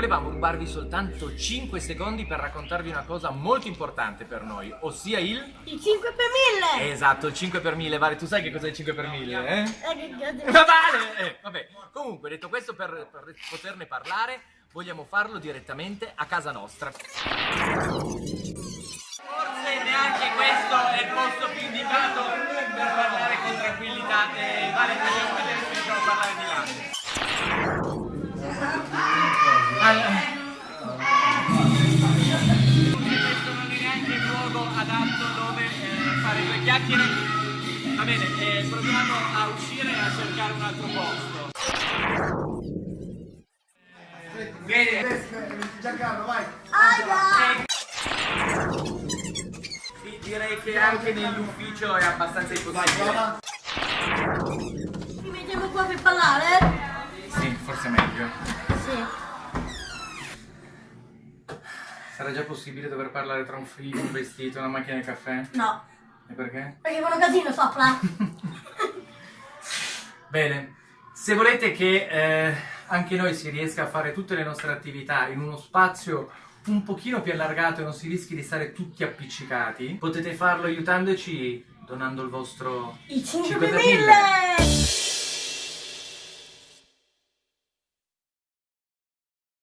volevamo rubarvi soltanto 5 secondi per raccontarvi una cosa molto importante per noi, ossia il... Il 5 per 1000! Esatto, il 5 per 1000, Vale, tu sai che cos'è il 5 per 1000, eh? Eh, Ma vale! Eh, vabbè, comunque, detto questo, per, per poterne parlare, vogliamo farlo direttamente a casa nostra. Forse neanche questo è il posto più indicato per parlare con tranquillità. Eh, vale, facciamo vedere se a parlare di là. Fare due chiacchiere. Va bene, eh, proviamo a uscire e a cercare un altro posto. Bene, Giancarlo, vai! Aia! sì, direi che anche nell'ufficio è abbastanza impossibile. Ci mettiamo qua per parlare? Sì, forse è meglio. Sì. Sarà già possibile dover parlare tra un frigo, un vestito una macchina di caffè? No, E perché? perché fanno casino sopra. Bene, se volete che eh, anche noi si riesca a fare tutte le nostre attività in uno spazio un pochino più allargato e non si rischi di stare tutti appiccicati, potete farlo aiutandoci donando il vostro Il 5